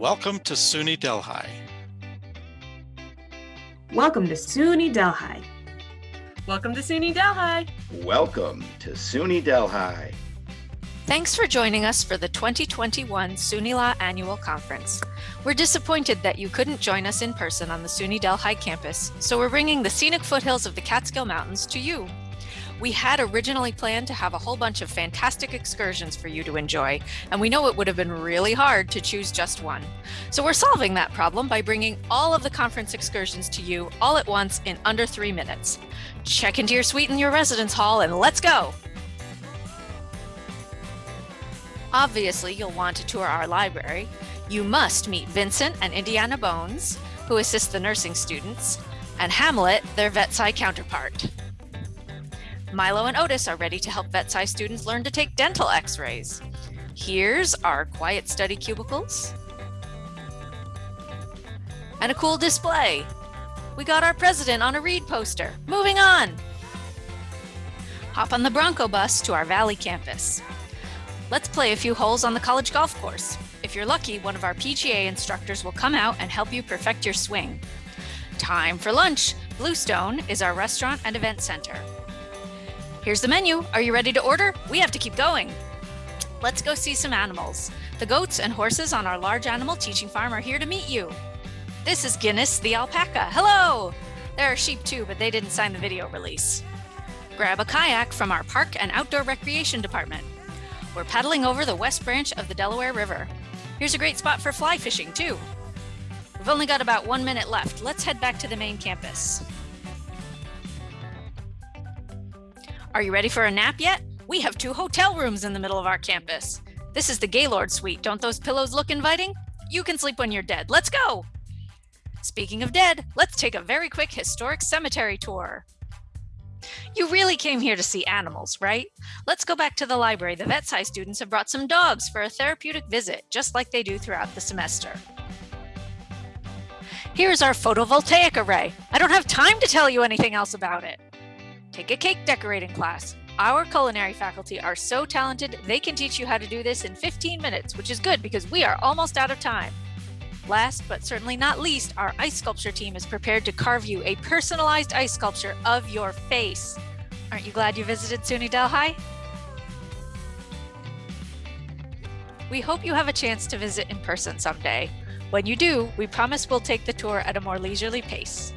Welcome to SUNY Delhi. Welcome to SUNY Delhi. Welcome to SUNY Delhi. Welcome to SUNY Delhi. Thanks for joining us for the 2021 SUNYLA Annual Conference. We're disappointed that you couldn't join us in person on the SUNY Delhi campus, so we're bringing the scenic foothills of the Catskill Mountains to you. We had originally planned to have a whole bunch of fantastic excursions for you to enjoy, and we know it would have been really hard to choose just one. So we're solving that problem by bringing all of the conference excursions to you all at once in under three minutes. Check into your suite in your residence hall and let's go! Obviously, you'll want to tour our library. You must meet Vincent and Indiana Bones, who assist the nursing students, and Hamlet, their vet sci counterpart. Milo and Otis are ready to help vet sci students learn to take dental x-rays. Here's our quiet study cubicles. And a cool display. We got our president on a read poster. Moving on. Hop on the Bronco bus to our Valley campus. Let's play a few holes on the college golf course. If you're lucky, one of our PGA instructors will come out and help you perfect your swing. Time for lunch. Bluestone is our restaurant and event center. Here's the menu. Are you ready to order? We have to keep going. Let's go see some animals. The goats and horses on our large animal teaching farm are here to meet you. This is Guinness the alpaca. Hello! There are sheep too, but they didn't sign the video release. Grab a kayak from our park and outdoor recreation department. We're paddling over the west branch of the Delaware River. Here's a great spot for fly fishing too. We've only got about one minute left. Let's head back to the main campus. Are you ready for a nap yet? We have two hotel rooms in the middle of our campus. This is the Gaylord Suite. Don't those pillows look inviting? You can sleep when you're dead. Let's go! Speaking of dead, let's take a very quick historic cemetery tour. You really came here to see animals, right? Let's go back to the library. The vet sci students have brought some dogs for a therapeutic visit, just like they do throughout the semester. Here's our photovoltaic array. I don't have time to tell you anything else about it. Take a cake decorating class. Our culinary faculty are so talented, they can teach you how to do this in 15 minutes, which is good because we are almost out of time. Last but certainly not least, our ice sculpture team is prepared to carve you a personalized ice sculpture of your face. Aren't you glad you visited SUNY Delhi? We hope you have a chance to visit in person someday. When you do, we promise we'll take the tour at a more leisurely pace.